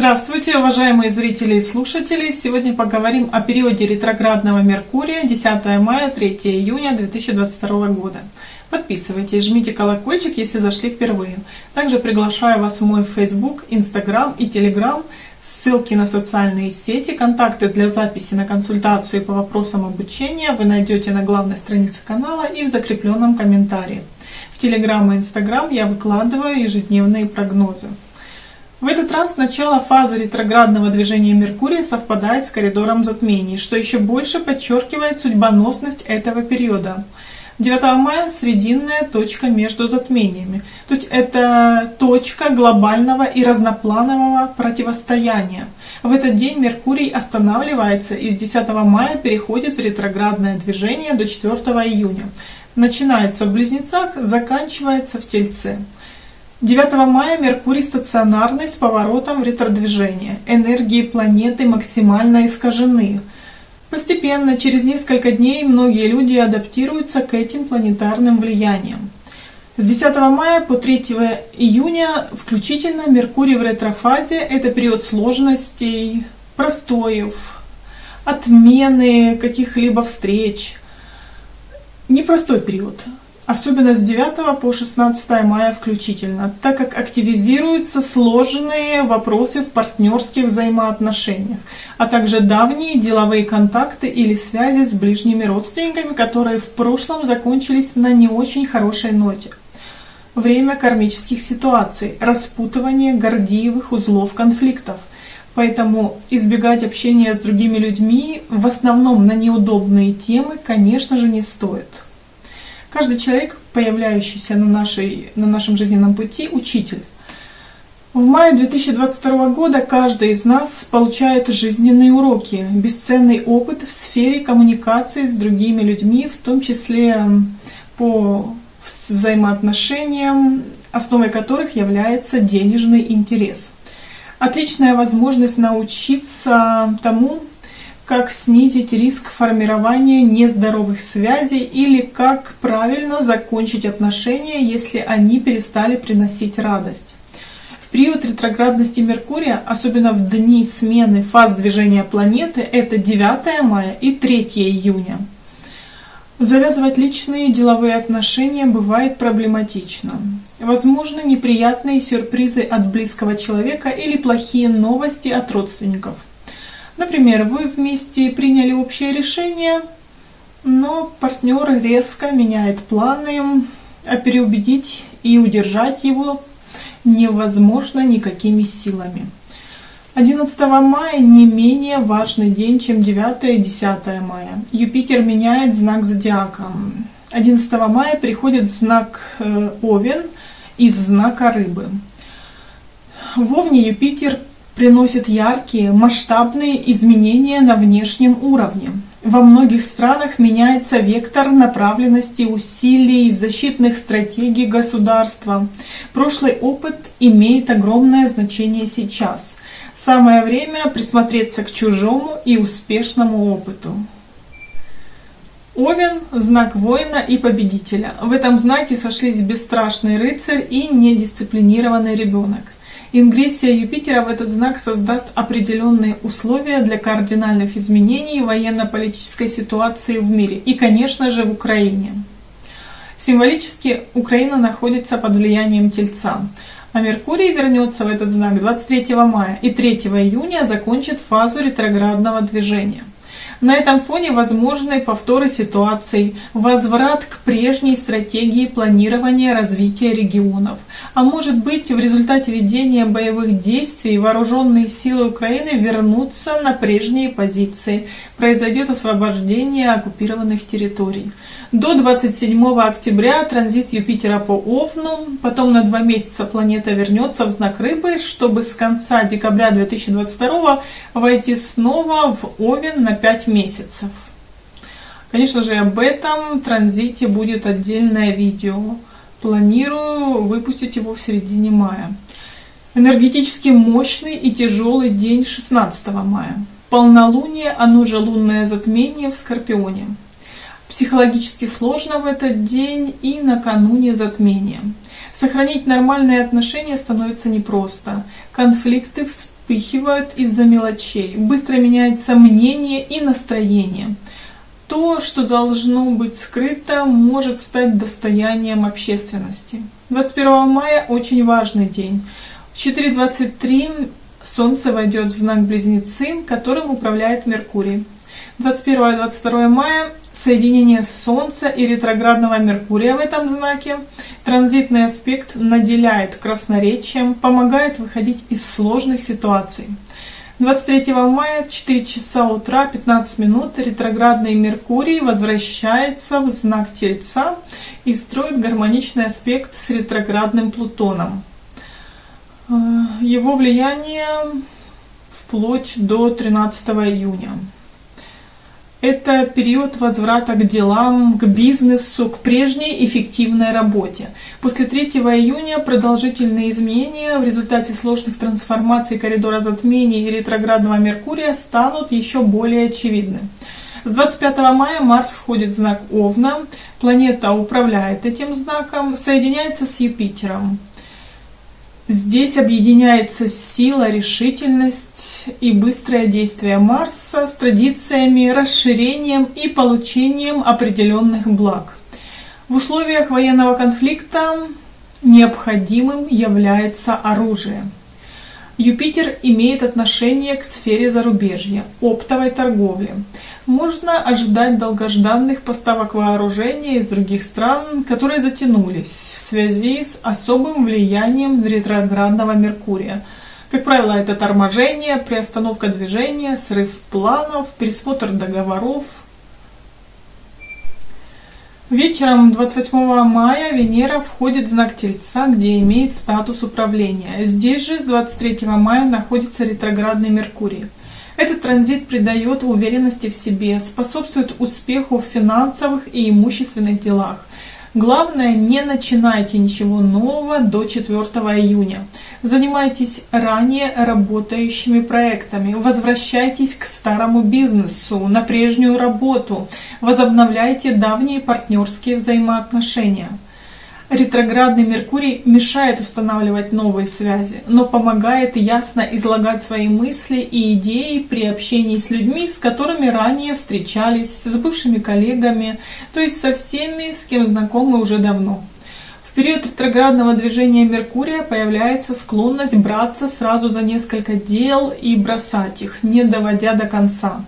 Здравствуйте, уважаемые зрители и слушатели! Сегодня поговорим о периоде ретроградного Меркурия 10 мая 3 июня 2022 года. Подписывайтесь, жмите колокольчик, если зашли впервые. Также приглашаю вас в мой Facebook, Instagram и Telegram. Ссылки на социальные сети, контакты для записи на консультацию по вопросам обучения вы найдете на главной странице канала и в закрепленном комментарии. В Telegram и Instagram я выкладываю ежедневные прогнозы. В этот раз начало фазы ретроградного движения Меркурия совпадает с коридором затмений, что еще больше подчеркивает судьбоносность этого периода. 9 мая срединная точка между затмениями. То есть это точка глобального и разнопланового противостояния. В этот день Меркурий останавливается и с 10 мая переходит в ретроградное движение до 4 июня. Начинается в Близнецах, заканчивается в Тельце. 9 мая Меркурий стационарный с поворотом в ретродвижение. Энергии планеты максимально искажены. Постепенно, через несколько дней, многие люди адаптируются к этим планетарным влияниям. С 10 мая по 3 июня включительно Меркурий в ретрофазе – это период сложностей, простоев, отмены каких-либо встреч. Непростой период особенно с 9 по 16 мая включительно, так как активизируются сложные вопросы в партнерских взаимоотношениях, а также давние деловые контакты или связи с ближними родственниками, которые в прошлом закончились на не очень хорошей ноте. Время кармических ситуаций, распутывание гордиевых узлов конфликтов. Поэтому избегать общения с другими людьми, в основном на неудобные темы, конечно же, не стоит. Каждый человек, появляющийся на, нашей, на нашем жизненном пути, учитель. В мае 2022 года каждый из нас получает жизненные уроки, бесценный опыт в сфере коммуникации с другими людьми, в том числе по взаимоотношениям, основой которых является денежный интерес. Отличная возможность научиться тому, как снизить риск формирования нездоровых связей или как правильно закончить отношения, если они перестали приносить радость. В период ретроградности Меркурия, особенно в дни смены фаз движения планеты, это 9 мая и 3 июня. Завязывать личные деловые отношения бывает проблематично. Возможны неприятные сюрпризы от близкого человека или плохие новости от родственников. Например, вы вместе приняли общее решение, но партнер резко меняет планы, а переубедить и удержать его невозможно никакими силами. 11 мая не менее важный день, чем 9 и 10 мая. Юпитер меняет знак зодиака. 11 мая приходит знак э, Овен из знака Рыбы. В Овне Юпитер приносит яркие, масштабные изменения на внешнем уровне. Во многих странах меняется вектор направленности усилий, защитных стратегий государства. Прошлый опыт имеет огромное значение сейчас. Самое время присмотреться к чужому и успешному опыту. Овен – знак воина и победителя. В этом знаке сошлись бесстрашный рыцарь и недисциплинированный ребенок. Ингрессия Юпитера в этот знак создаст определенные условия для кардинальных изменений военно-политической ситуации в мире и, конечно же, в Украине. Символически Украина находится под влиянием Тельца, а Меркурий вернется в этот знак 23 мая и 3 июня закончит фазу ретроградного движения. На этом фоне возможны повторы ситуаций, возврат к прежней стратегии планирования развития регионов. А может быть, в результате ведения боевых действий вооруженные силы Украины вернутся на прежние позиции. Произойдет освобождение оккупированных территорий. До 27 октября транзит Юпитера по Овну, потом на два месяца планета вернется в знак Рыбы, чтобы с конца декабря 2022 войти снова в Овен на 5 месяцев. Конечно же, об этом транзите будет отдельное видео. Планирую выпустить его в середине мая. Энергетически мощный и тяжелый день 16 мая. Полнолуние, оно же лунное затмение в Скорпионе. Психологически сложно в этот день и накануне затмения. Сохранить нормальные отношения становится непросто. Конфликты вспыхивают из-за мелочей, быстро меняется мнение и настроение. То, что должно быть скрыто, может стать достоянием общественности. 21 мая очень важный день. В 4.23 Солнце войдет в знак Близнецы, которым управляет Меркурий. 21 и 22 мая соединение Солнца и ретроградного Меркурия в этом знаке. Транзитный аспект наделяет красноречием, помогает выходить из сложных ситуаций. 23 мая в 4 часа утра 15 минут ретроградный Меркурий возвращается в знак Тельца и строит гармоничный аспект с ретроградным Плутоном. Э, его влияние вплоть до 13 июня. Это период возврата к делам, к бизнесу, к прежней эффективной работе. После 3 июня продолжительные изменения в результате сложных трансформаций коридора затмений и ретроградного Меркурия станут еще более очевидны. С 25 мая Марс входит в знак Овна, планета управляет этим знаком, соединяется с Юпитером. Здесь объединяется сила, решительность и быстрое действие Марса с традициями, расширением и получением определенных благ. В условиях военного конфликта необходимым является оружие. Юпитер имеет отношение к сфере зарубежья, оптовой торговли. Можно ожидать долгожданных поставок вооружения из других стран, которые затянулись в связи с особым влиянием ретроградного Меркурия. Как правило, это торможение, приостановка движения, срыв планов, пересмотр договоров, Вечером 28 мая Венера входит в знак Тельца, где имеет статус управления. Здесь же с 23 мая находится ретроградный Меркурий. Этот транзит придает уверенности в себе, способствует успеху в финансовых и имущественных делах. Главное, не начинайте ничего нового до 4 июня. Занимайтесь ранее работающими проектами, возвращайтесь к старому бизнесу, на прежнюю работу, возобновляйте давние партнерские взаимоотношения. Ретроградный Меркурий мешает устанавливать новые связи, но помогает ясно излагать свои мысли и идеи при общении с людьми, с которыми ранее встречались, с бывшими коллегами, то есть со всеми, с кем знакомы уже давно. В период ретроградного движения Меркурия появляется склонность браться сразу за несколько дел и бросать их, не доводя до конца.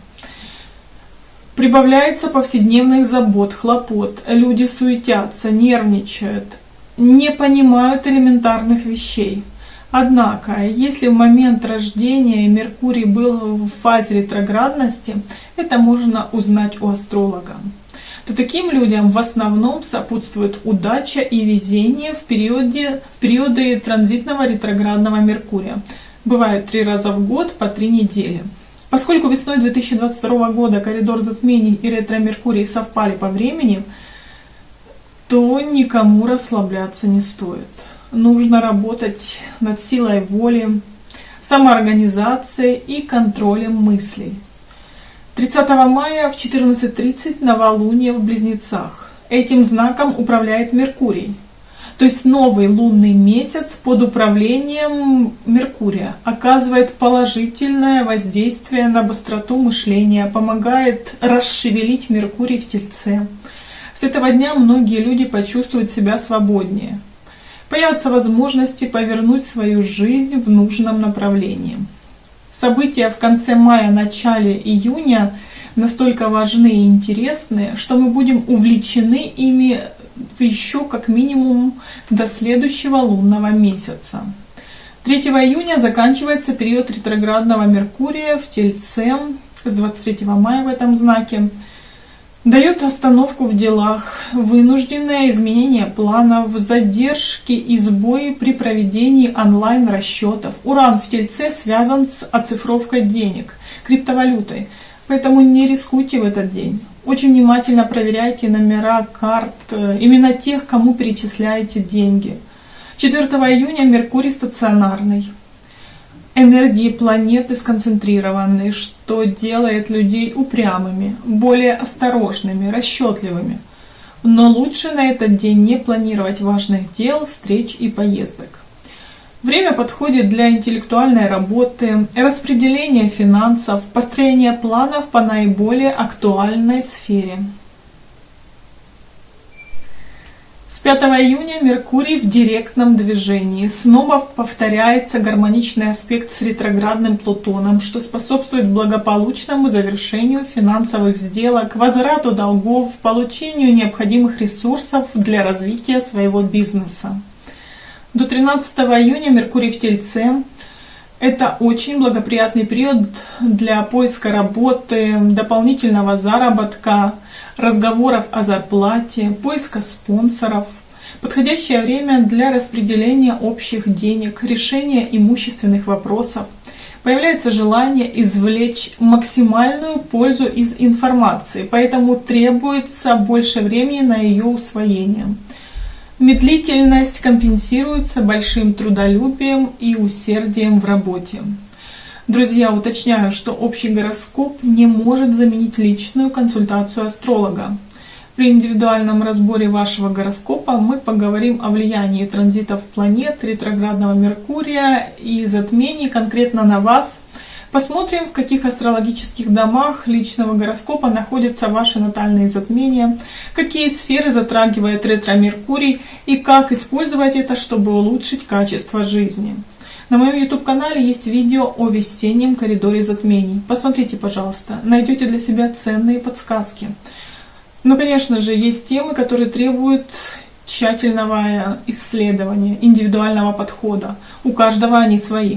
Прибавляется повседневных забот, хлопот. Люди суетятся, нервничают, не понимают элементарных вещей. Однако, если в момент рождения Меркурий был в фазе ретроградности, это можно узнать у астролога. То таким людям в основном сопутствует удача и везение в, периоде, в периоды транзитного ретроградного Меркурия. Бывает три раза в год по три недели. Поскольку весной 2022 года коридор затмений и ретро-меркурий совпали по времени, то никому расслабляться не стоит. Нужно работать над силой воли, самоорганизацией и контролем мыслей. 30 мая в 14.30 новолуние в Близнецах. Этим знаком управляет Меркурий. То есть новый лунный месяц под управлением Меркурия оказывает положительное воздействие на быстроту мышления, помогает расшевелить Меркурий в Тельце. С этого дня многие люди почувствуют себя свободнее. Появятся возможности повернуть свою жизнь в нужном направлении. События в конце мая, начале июня настолько важны и интересны, что мы будем увлечены ими еще как минимум до следующего лунного месяца. 3 июня заканчивается период ретроградного Меркурия в Тельце с 23 мая в этом знаке. Дает остановку в делах, вынужденное изменение планов, задержки и сбои при проведении онлайн-расчетов. Уран в Тельце связан с оцифровкой денег, криптовалютой, поэтому не рискуйте в этот день. Очень внимательно проверяйте номера карт, э, именно тех, кому перечисляете деньги. 4 июня Меркурий стационарный. Энергии планеты сконцентрированы, что делает людей упрямыми, более осторожными, расчетливыми. Но лучше на этот день не планировать важных дел, встреч и поездок. Время подходит для интеллектуальной работы, распределения финансов, построения планов по наиболее актуальной сфере. С 5 июня Меркурий в директном движении. Снова повторяется гармоничный аспект с ретроградным Плутоном, что способствует благополучному завершению финансовых сделок, возврату долгов, получению необходимых ресурсов для развития своего бизнеса. До 13 июня Меркурий в Тельце. Это очень благоприятный период для поиска работы, дополнительного заработка, разговоров о зарплате, поиска спонсоров. Подходящее время для распределения общих денег, решения имущественных вопросов. Появляется желание извлечь максимальную пользу из информации, поэтому требуется больше времени на ее усвоение. Медлительность компенсируется большим трудолюбием и усердием в работе. Друзья, уточняю, что общий гороскоп не может заменить личную консультацию астролога. При индивидуальном разборе вашего гороскопа мы поговорим о влиянии транзитов планет, ретроградного Меркурия и затмений конкретно на вас. Посмотрим, в каких астрологических домах личного гороскопа находятся ваши натальные затмения, какие сферы затрагивает ретро-Меркурий и как использовать это, чтобы улучшить качество жизни. На моем YouTube-канале есть видео о весеннем коридоре затмений. Посмотрите, пожалуйста, найдете для себя ценные подсказки. Но, конечно же, есть темы, которые требуют тщательного исследования, индивидуального подхода. У каждого они свои.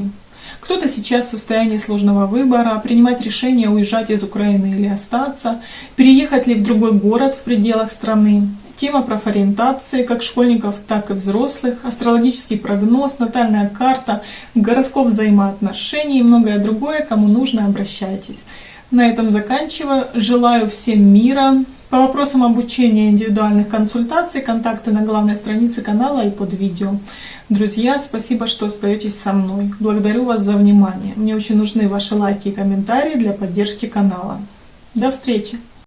Кто-то сейчас в состоянии сложного выбора, принимать решение уезжать из Украины или остаться, переехать ли в другой город в пределах страны. Тема профориентации как школьников, так и взрослых, астрологический прогноз, натальная карта, гороскоп взаимоотношений и многое другое. Кому нужно, обращайтесь. На этом заканчиваю. Желаю всем мира. По вопросам обучения индивидуальных консультаций, контакты на главной странице канала и под видео. Друзья, спасибо, что остаетесь со мной. Благодарю вас за внимание. Мне очень нужны ваши лайки и комментарии для поддержки канала. До встречи!